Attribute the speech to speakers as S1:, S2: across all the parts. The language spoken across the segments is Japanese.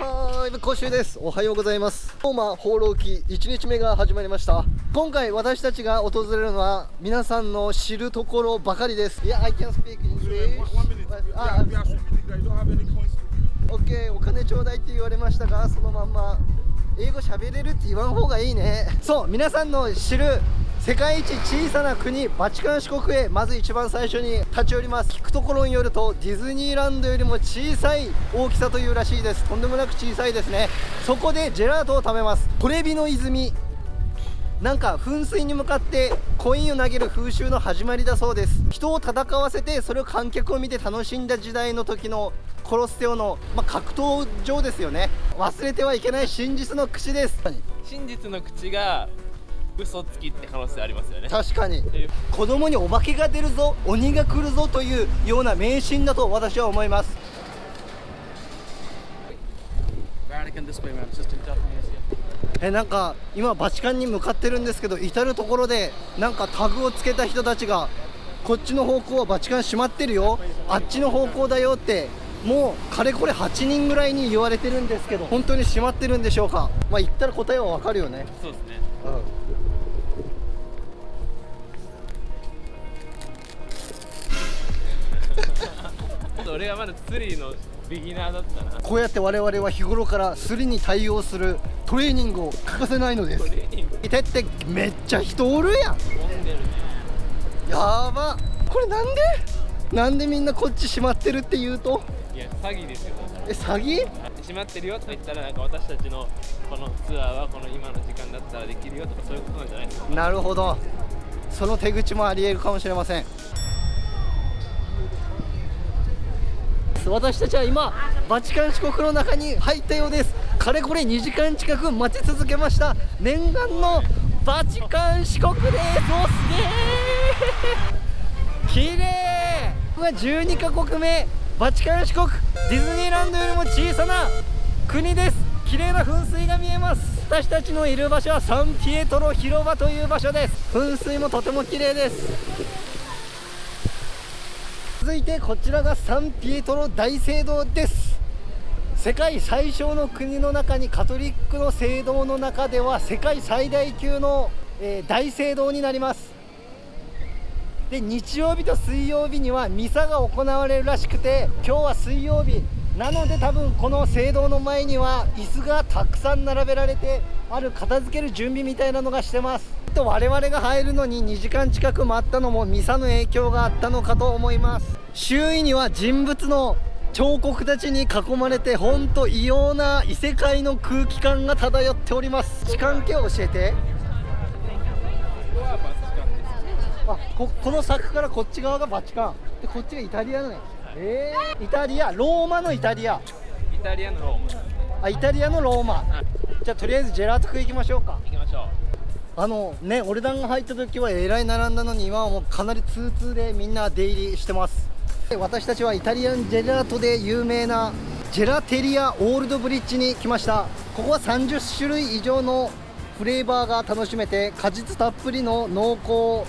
S1: はーい、講習です。おはようございます。ローマ放浪記1日目が始まりました。今回私たちが訪れるのは皆さんの知るところばかりです。いや、I can speak English. あ、オッケー、お金ちょうだいって言われましたが、そのまんま英語喋れるって言わん方がいいね。そう、皆さんの知る世界一小さな国バチカン四国へまず一番最初に立ち寄ります。聞くところによるとディズニーランドよりも小さい大きさというらしいです。とんでもなく小さいですね。そこでジェラートを食べます。トレビの泉。なんか噴水に向かってコインを投げる風習の始まりだそうです。人を戦わせてそれを観客を見て楽しんだ時代の時のコロッセオの、まあ、格闘場ですよね。忘れてはいけない真実の口です。
S2: 真実の口が嘘つきって可能性ありますよね。
S1: 確かに。
S2: え
S1: 子供にお化けが出るぞ鬼が来るぞというような迷信だと私は思います。えなんか今バチカンに向かってるんですけど至る所でなんかタグをつけた人たちがこっちの方向はバチカン閉まってるよあっちの方向だよってもうかれこれ8人ぐらいに言われてるんですけど本当に閉まってるんでしょうか？まあ言ったら答えはわかるよね。
S2: そうですね俺がまだ釣りのビギナーだったな。
S1: こうやって我々は日頃からスリに対応するトレーニングを欠かせないのです。
S2: トレーニング？
S1: いてってめっちゃ人おるやん。
S2: 飛んでるね。
S1: やば。これなんで？なんでみんなこっち閉まってるって言うと？
S2: いや詐欺ですよ。
S1: え詐欺？
S2: 閉まってるよって言ったらなんか私たちのこのツアーはこの今の時間だったらできるよとかそういうことなんじゃないですか？
S1: なるほど。その手口もありえるかもしれません私たちは今バチカン四国の中に入ったようです。かれこれ2時間近く待ち続けました。念願のバチカン四国です。おすげー。綺麗。うわ12カ国目。バチカン四国。ディズニーランドよりも小さな国です。綺麗な噴水が見えます。私たちのいる場所はサンピエトロ広場という場所です。噴水もとても綺麗です。続いてこちらがサンピエトロ大聖堂です。世界最小の国の中にカトリックの聖堂の中では世界最大級の、えー大聖堂になります。で日曜日と水曜日にはミサが行われるらしくて今日は水曜日なので多分この聖堂の前には椅子がたくさん並べられてある片付ける準備みたいなのがしてます。と我々が入るのに2時間近く待ったのもミサの影響があったのかと思います。周囲には人物の彫刻たちに囲まれてほんと異様な異世界の空気感が漂っております。時間系を教えて。あここの柵からこっち側がバチカン。でこっちがイタリアのねえー、イタリアローマのイタリア。
S2: イタリアのローマ
S1: あイタリアのローマ。じゃあとりあえずジェラート食い行きましょうか。
S2: 行きましょう。
S1: あのねオルダンが入った時はえらい並んだのに今はもうかなり通通でみんな出入りしてます。で私たちはイタリアンジェラートで有名なジェラテリアオールドブリッジに来ました。ここは30種類以上のフレーバーが楽しめて果実たっぷりの濃厚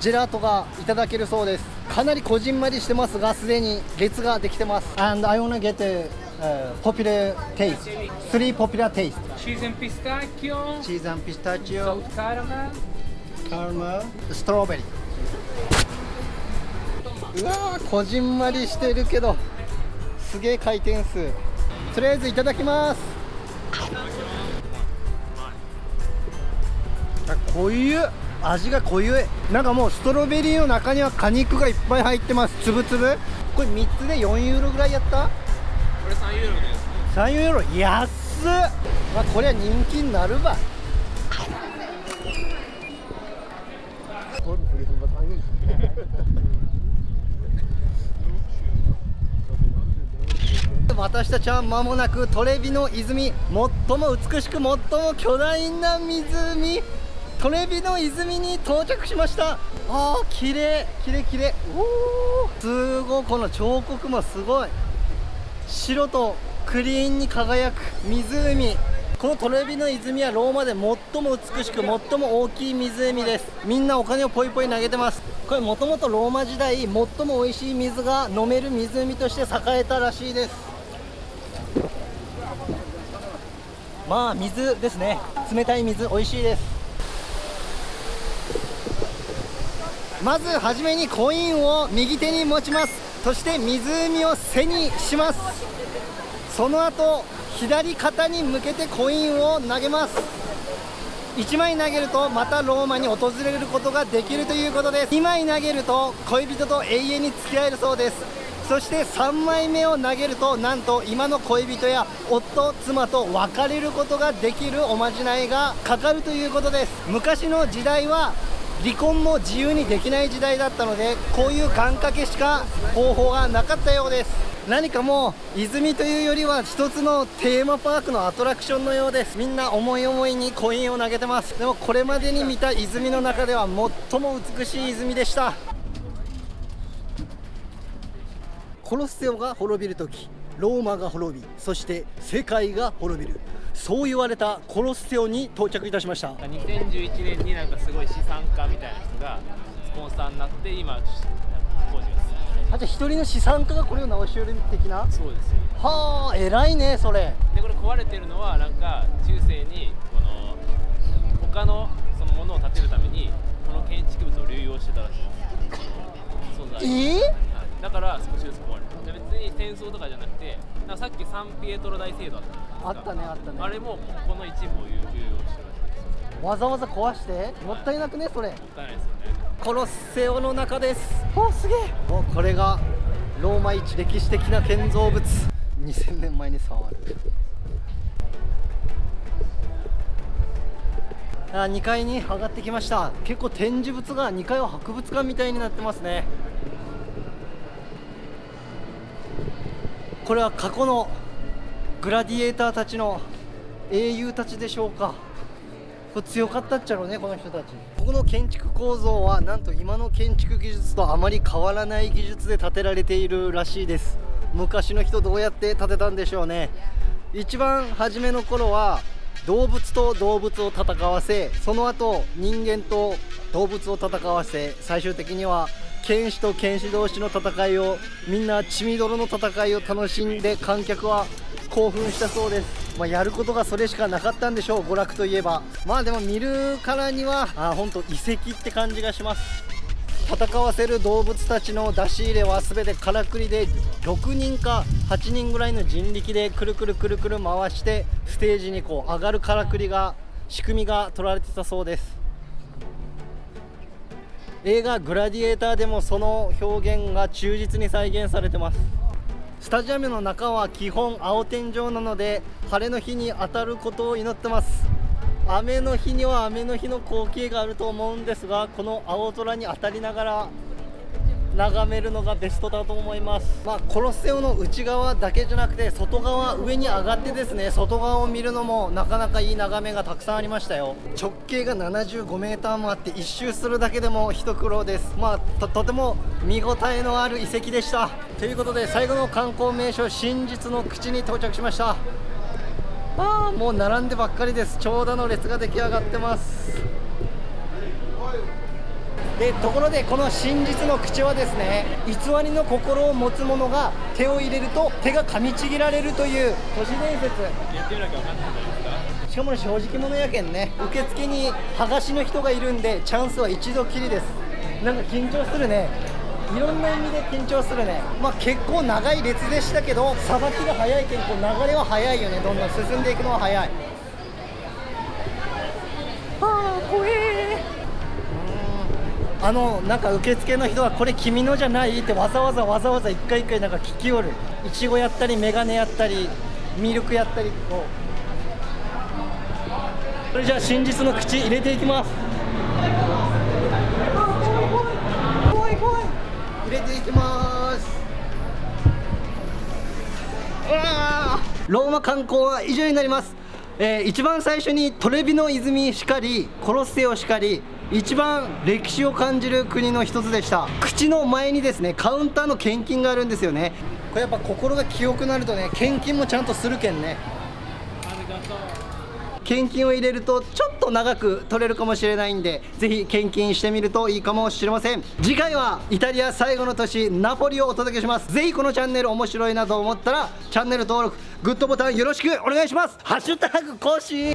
S1: ジェラートがいただけるそうですかなりこじんまりしてますがすでに列ができてます。And I wanna get a、uh, popular taste. Three popular taste
S3: cheese and pistachio,
S1: チーズピスタチオ
S3: salt caramel,
S1: カーマストロベリーうわーこじんまりしてるけどすげえ回転数。とりあえずいただきます。あ濃ゆ味が濃ゆいなんかもうストロベリーの中には果肉がいっぱい入ってます。つぶつぶこれ3つで4ユーロぐらいやった？
S2: これ3ユーロです。
S1: 3ユーロ？安っ、まあ、これは人気になるば私 たちは間もなくトレビの泉。最も美しく最も巨大な湖トレビの泉に到着しました。あー。綺麗綺麗綺麗。おーすごいこの彫刻もすごい。白とクリーンに輝く湖。このトレビの泉はローマで最も美しく最も大きい湖です。みんなお金をポイポイ投げてます。これもともとローマ時代最も美味しい水が飲める湖として栄えたらしいです。まあ水ですね。冷たい水美味しいですまずはじめにコインを右手に持ちます。そして湖を背にします。その後左肩に向けてコインを投げます。1枚投げるとまたローマに訪れることができるということです。2枚投げると恋人と永遠に付き合えるそうです。そして3枚目を投げるとなんと今の恋人や夫妻と別れることができるおまじないがかかるということです。昔の時代は離婚も自由にできない時代だったのでこういう願掛けしか方法がなかったようです。何かもう泉というよりは一つのテーマパークのアトラクションのようです。みんな思い思いにコインを投げてます。でもこれまでに見た泉の中では最も美しい泉でした。コロッセオが滅びる時ローマが滅びそして世界が滅びる。そう言われたコロッセオに到着いたしました。
S2: 2011年になんかすごい資産家みたいな人がスポンサーになって今工事が進
S1: あじゃあ一人の資産家がこれを直し寄る的な？
S2: そうです。よ
S1: はあ偉いねそれ。
S2: でこれ壊れてるのはなんか中世にこの他のそのものを建てるためにこの建築物を流用してたらしいです素材
S1: え
S2: はいだから少しずつ壊れるで別に戦争とかじゃなくさっきサンピエトロ大聖堂あったじゃないですか。
S1: あったねあったね。
S2: あれもこの一部を流流用してるらしいです
S1: わざわざ壊して？もったいなくねそれ。
S2: もったいないですよね。
S1: コロッセオの中です。おすげえ。おこれがローマ一歴史的な建造物。2000年前に触る。あ2階に上がってきました。結構展示物が2階は博物館みたいになってますねこれは過去のグラディエーターたちの英雄たちでしょうか。これ強かったっちゃろうねこの人たち。ここの建築構造はなんと今の建築技術とあまり変わらない技術で建てられているらしいです。昔の人どうやって建てたんでしょうね。一番初めの頃は動物と動物を戦わせその後人間と動物を戦わせ最終的には剣士と剣士同士の戦いをみんな血みどろの戦いを楽しんで観客は興奮したそうです、まあ、やることがそれしかなかったんでしょう娯楽といえば。まあでも見るからにはあ本当遺跡って感じがします。戦わせる動物たちの出し入れは全てからくりで6人か8人ぐらいの人力でくるくるくるくる回してステージにこう上がるからくりが仕組みが取られてたそうです。映画「グラディエーター」でもその表現が忠実に再現されてます。スタジアムの中は基本青天井なので晴れの日に当たることを祈ってます。雨の日には雨の日の光景があると思うんですがこの青空に当たりながら眺めるのがベストだと思います。まあコロッセオの内側だけじゃなくて外側上に上がってですね外側を見るのもなかなかいい眺めがたくさんありましたよ。直径が75メーターもあって一周するだけでも一苦労です。まあととても見応えのある遺跡でした。ということで最後の観光名所真実の口に到着しました。ああもう並んでばっかりです。長蛇の列が出来上がってます。でところでこの真実の口はですね偽りの心を持つ者が手を入れると手が噛みちぎられるという都市伝説。
S2: やってみなきゃ分かんないんじゃないですか。
S1: しかもね正直者やけんね受付に剥がしの人がいるんでチャンスは一度きりです。なんか緊張するね。いろんな意味で緊張するね。まあ結構長い列でしたけどさばきが早いけんこう流れは早いよね。どんどん進んでいくのは早い。ああ怖えあのなんか受付の人はこれ君のじゃないってわざわざわざわざ一回一回なんか聞きよる。いちごやったりメガネやったりミルクやったりこうそれじゃあ真実の口入れていきます。怖い怖い。入れていきます。ローマ観光は以上になります、えー一番最初にトレビの泉しかりコロッセオしかり一番歴史を感じる国の一つでした。口の前にですねカウンターの献金があるんですよね。これやっぱ心が清くなるとね献金もちゃんとするけんね。
S2: ありがとう
S1: 献金を入れるとちょっと長く取れるかもしれないんでぜひ献金してみるといいかもしれません。次回はイタリア最後の都市ナポリをお届けします。ぜひこのチャンネル面白いなと思ったらチャンネル登録グッドボタンよろしくお願いします。ハッシュタグ更新。